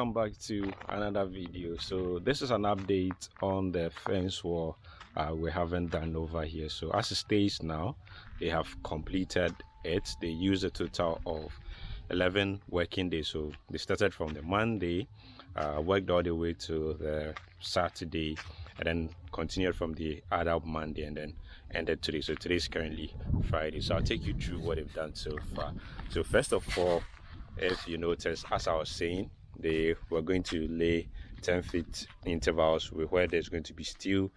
welcome back to another video. So this is an update on the fence wall uh, we haven't done over here. So as it stays now they have completed it. They used a total of 11 working days. So they started from the monday uh, worked all the way to the saturday and then continued from the other monday and then ended today. So today is currently friday. So i'll take you through what they've done so far. So first of all if you notice as i was saying they were going to lay 10 feet intervals where there's going to be steel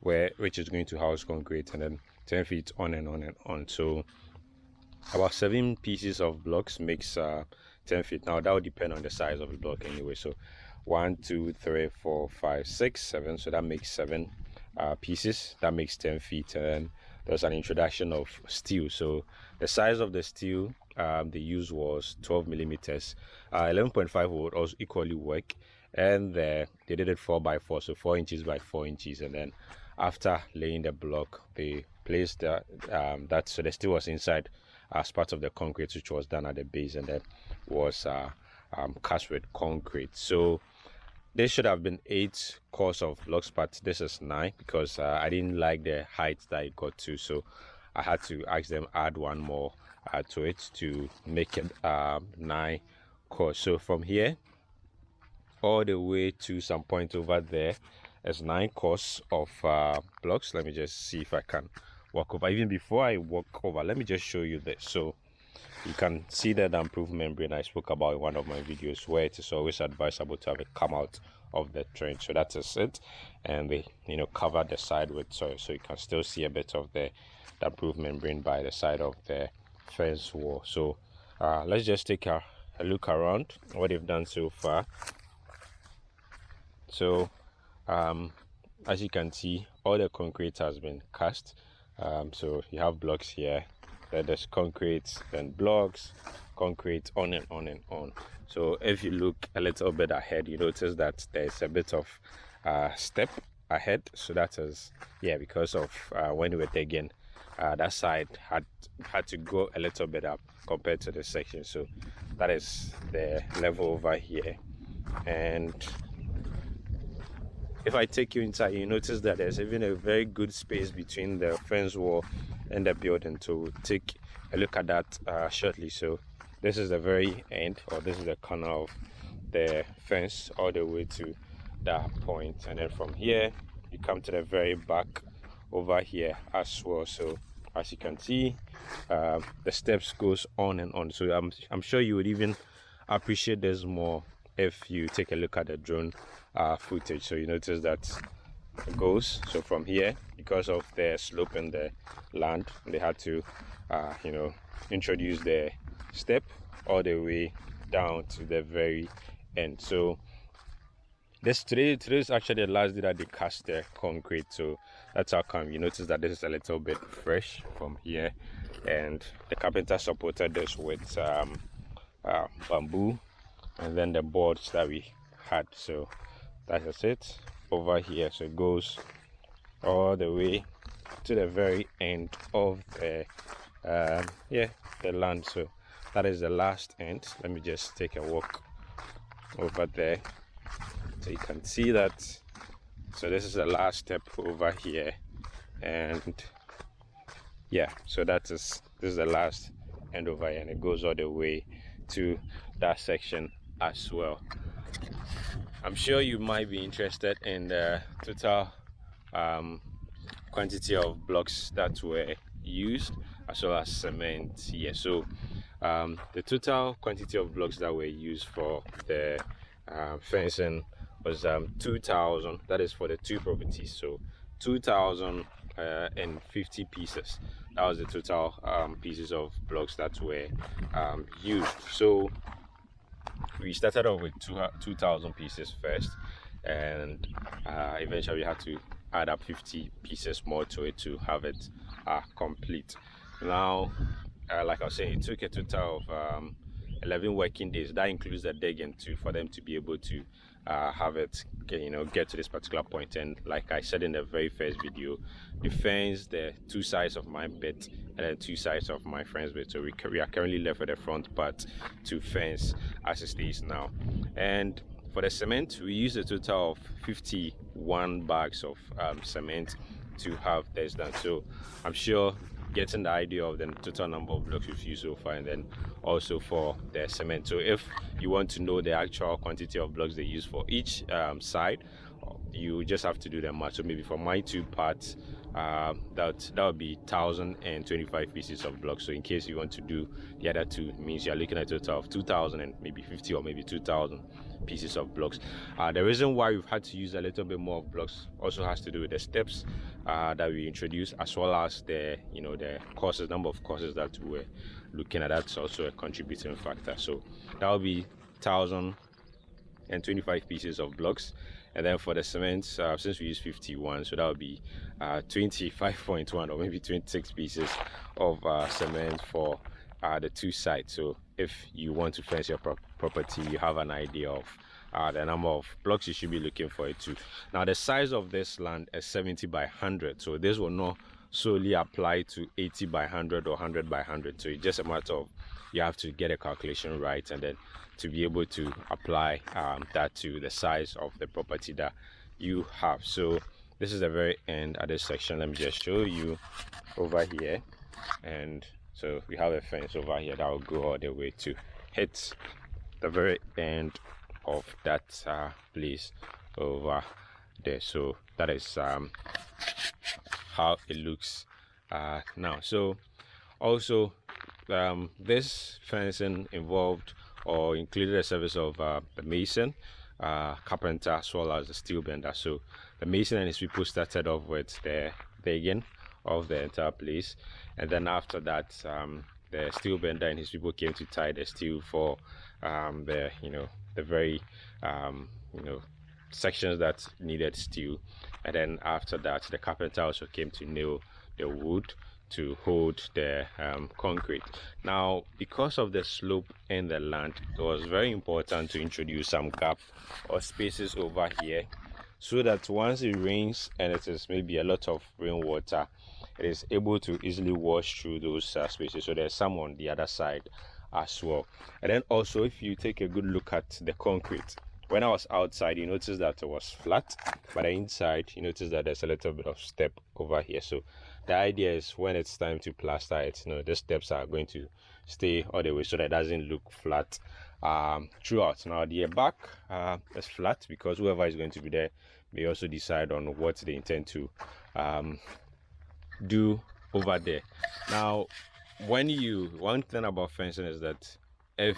where which is going to house concrete and then 10 feet on and on and on. So about seven pieces of blocks makes uh, 10 feet. Now that will depend on the size of the block anyway. So one two three four five six seven. So that makes seven uh, pieces. That makes 10 feet. And there's an introduction of steel. So the size of the steel um, they used was 12 millimeters. Uh, 11.5 would also equally work. And the, they did it 4 by 4 so 4 inches by 4 inches. And then after laying the block they placed that, um, that so the steel was inside as part of the concrete which was done at the base and then was uh, um, cast with concrete. So this should have been eight course of blocks but this is nine because uh, i didn't like the height that it got to. So i had to ask them add one more uh, to it to make it uh, nine course so from here all the way to some point over there, is nine course of uh, blocks. Let me just see if i can walk over. Even before i walk over let me just show you this. So you can see that improved membrane. I spoke about in one of my videos where it is always advisable to have it come out of the trench so that is it. And they you know cover the side with soil. So you can still see a bit of the, the improved membrane by the side of the fence wall. So uh, let's just take a, a look around what they've done so far. So um, as you can see all the concrete has been cast. Um, so you have blocks here there's concrete and blocks concrete on and on and on. So if you look a little bit ahead you notice that there's a bit of uh, step ahead. So that is yeah because of uh, when we were digging uh, that side had had to go a little bit up compared to the section. So that is the level over here. And if I take you inside you notice that there's even a very good space between the fence wall and the building to take a look at that uh, shortly. So this is the very end or this is the corner of the fence all the way to that point. And then from here you come to the very back over here as well. So as you can see uh, the steps goes on and on. So I'm, I'm sure you would even appreciate this more if you take a look at the drone uh, footage. So you notice that goes. So from here because of the slope in the land they had to uh, you know introduce the step all the way down to the very end. So this today today is actually the last day that they cast the concrete. So that's how come you notice that this is a little bit fresh from here. And the carpenter supported this with um, uh, bamboo and then the boards that we had. So that's it over here. So it goes all the way to the very end of the um, yeah the land. So that is the last end. Let me just take a walk over there. So you can see that. So this is the last step over here. And yeah so that is this is the last end over here. And it goes all the way to that section as well i'm sure you might be interested in the total um, quantity of blocks that were used as well as cement. Here so um, the total quantity of blocks that were used for the uh, fencing was um, 2000 that is for the two properties. So 2050 uh, pieces. That was the total um, pieces of blocks that were um, used. So we started off with 2000 pieces first and uh, eventually we had to add up 50 pieces more to it to have it uh, complete. Now uh, like i was saying it took a total of um, 11 working days. That includes the digging too for them to be able to uh, have it you know get to this particular point. And like i said in the very first video the fence the two sides of my bit and then two sides of my friend's bit. So we, we are currently left with the front part to fence as it is now. And for the cement we use a total of 51 bags of um, cement to have this done. So i'm sure getting the idea of the total number of blocks you've used so far and then also for the cement. So if you want to know the actual quantity of blocks they use for each um, side you just have to do the math. So maybe for my two parts uh, that that would be 1025 pieces of blocks so in case you want to do the other two means you're looking at a total of 2000 and maybe 50 or maybe 2000 pieces of blocks. Uh, the reason why we've had to use a little bit more of blocks also has to do with the steps uh, that we introduced as well as the you know the courses number of courses that we're looking at. That's also a contributing factor. So that will be 1025 pieces of blocks and then for the cement uh, since we use 51 so that would be uh, 25.1 or maybe 26 pieces of uh, cement for uh, the two sides so if you want to fence your pro property you have an idea of uh, the number of blocks you should be looking for it to. Now the size of this land is 70 by 100 so this will not solely apply to 80 by 100 or 100 by 100 so it's just a matter of you have to get a calculation right and then to be able to apply um, that to the size of the property that you have. So this is the very end of this section. Let me just show you over here. And so we have a fence over here that will go all the way to hit the very end of that uh, place over there. So that is um, how it looks uh, now so also um, this fencing involved or included a service of uh, the mason, uh, carpenter, as well as the steel bender. So the mason and his people started off with the digging of the entire place, and then after that, um, the steel bender and his people came to tie the steel for um, the you know the very um, you know sections that needed steel, and then after that, the carpenter also came to nail the wood to hold the um, concrete. Now, because of the slope in the land, it was very important to introduce some gap or spaces over here so that once it rains and it is maybe a lot of rainwater, it is able to easily wash through those uh, spaces. So there's some on the other side as well. And then also, if you take a good look at the concrete, when I was outside, you notice that it was flat, but inside, you notice that there's a little bit of step over here. So the idea is when it's time to plaster it you know the steps are going to stay all the way so that it doesn't look flat um, throughout now the back uh, is flat because whoever is going to be there may also decide on what they intend to um, do over there now when you one thing about fencing is that if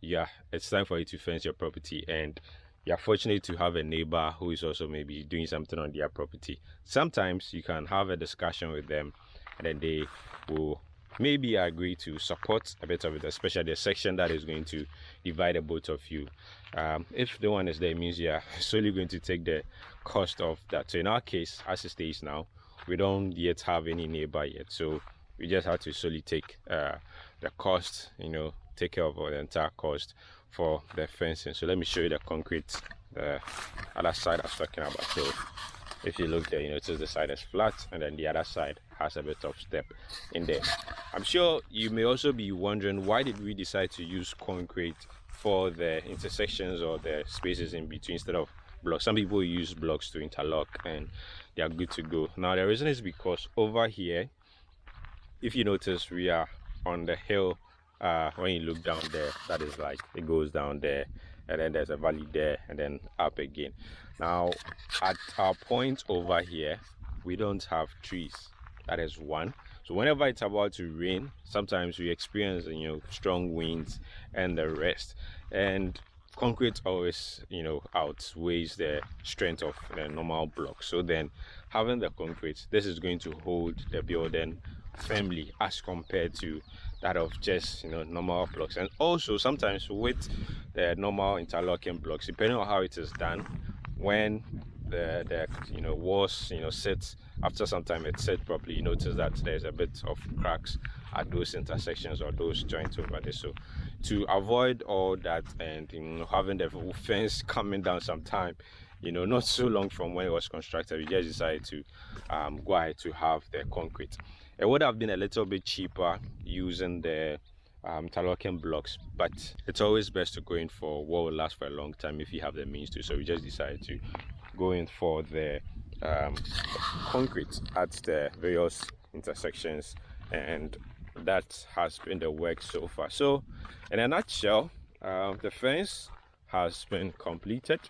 yeah it's time for you to fence your property and you're fortunate to have a neighbor who is also maybe doing something on their property. Sometimes you can have a discussion with them and then they will maybe agree to support a bit of it especially the section that is going to divide the both of you. Um, if the one is there means you're solely going to take the cost of that. So in our case as it stays now we don't yet have any neighbor yet. So we just have to solely take uh, the cost you know take care of the entire cost for the fencing. So let me show you the concrete the other side i was talking about. So if you look there you notice the side is flat and then the other side has a bit of step in there. I'm sure you may also be wondering why did we decide to use concrete for the intersections or the spaces in between instead of blocks? Some people use blocks to interlock and they are good to go. Now the reason is because over here if you notice we are on the hill uh, when you look down there that is like it goes down there and then there's a valley there and then up again. Now at our point over here we don't have trees. That is one. So whenever it's about to rain sometimes we experience you know strong winds and the rest. And concrete always you know outweighs the strength of the normal block. So then having the concrete this is going to hold the building firmly as compared to that of just you know normal blocks. And also sometimes with the normal interlocking blocks depending on how it is done when the the you know walls you know sit after some time it set properly you notice that there's a bit of cracks at those intersections or those joints over there. So to avoid all that and you know, having the fence coming down sometime you know not so long from when it was constructed we just decided to um, go ahead to have the concrete it would have been a little bit cheaper using the um, blocks but it's always best to go in for what will last for a long time if you have the means to. So we just decided to go in for the um, concrete at the various intersections and that has been the work so far. So in a nutshell uh, the fence has been completed.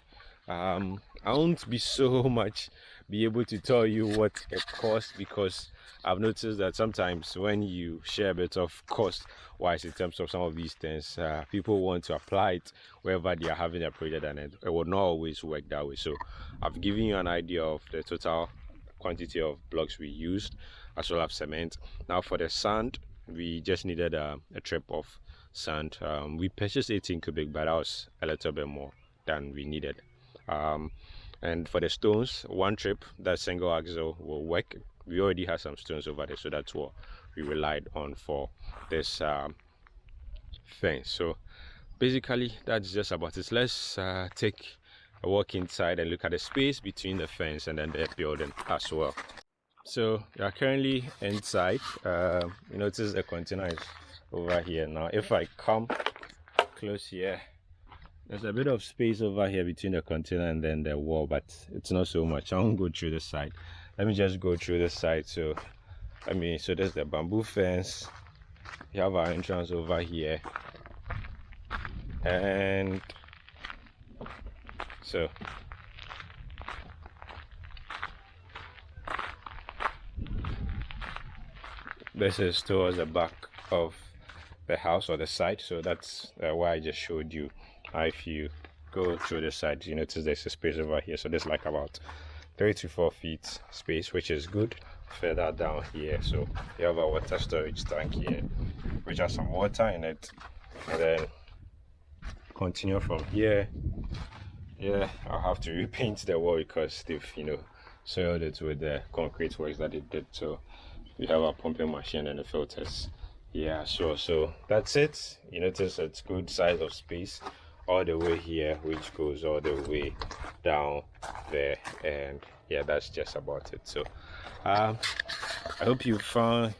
Um, i won't be so much be able to tell you what it costs because I've noticed that sometimes when you share a bit of cost wise in terms of some of these things, uh, people want to apply it wherever they are having a project and it, it will not always work that way. So I've given you an idea of the total quantity of blocks we used as well as cement. Now for the sand, we just needed a, a trip of sand. Um, we purchased 18 cubic, but that was a little bit more than we needed. Um, and for the stones one trip that single axle will work we already have some stones over there so that's what we relied on for this um, fence so basically that's just about it. Let's uh, take a walk inside and look at the space between the fence and then the building as well. So we are currently inside uh, you notice the container is over here. Now if i come close here there's a bit of space over here between the container and then the wall but it's not so much. I won't go through the side. Let me just go through the side. So i mean so there's the bamboo fence. We have our entrance over here. And so this is towards the back of the house or the side so that's uh, why i just showed you if you go through the side you notice there's a space over here. So there's like about three to four feet space which is good. Further down here so you have a water storage tank here which has some water in it. And then continue from here. Yeah i'll have to repaint the wall because they've you know soiled it with the concrete works that they did. So we have a pumping machine and the filters. Yeah sure. So that's it. You notice it's good size of space all the way here which goes all the way down there. And yeah that's just about it. So um, i hope you found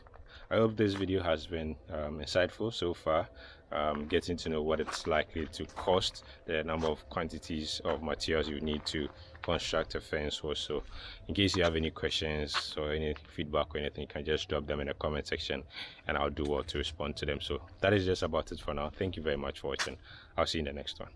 i hope this video has been um, insightful so far. Um, getting to know what it's likely to cost the number of quantities of materials you need to construct a fence also in case you have any questions or any feedback or anything you can just drop them in the comment section and i'll do well to respond to them. So that is just about it for now. Thank you very much for watching. I'll see you in the next one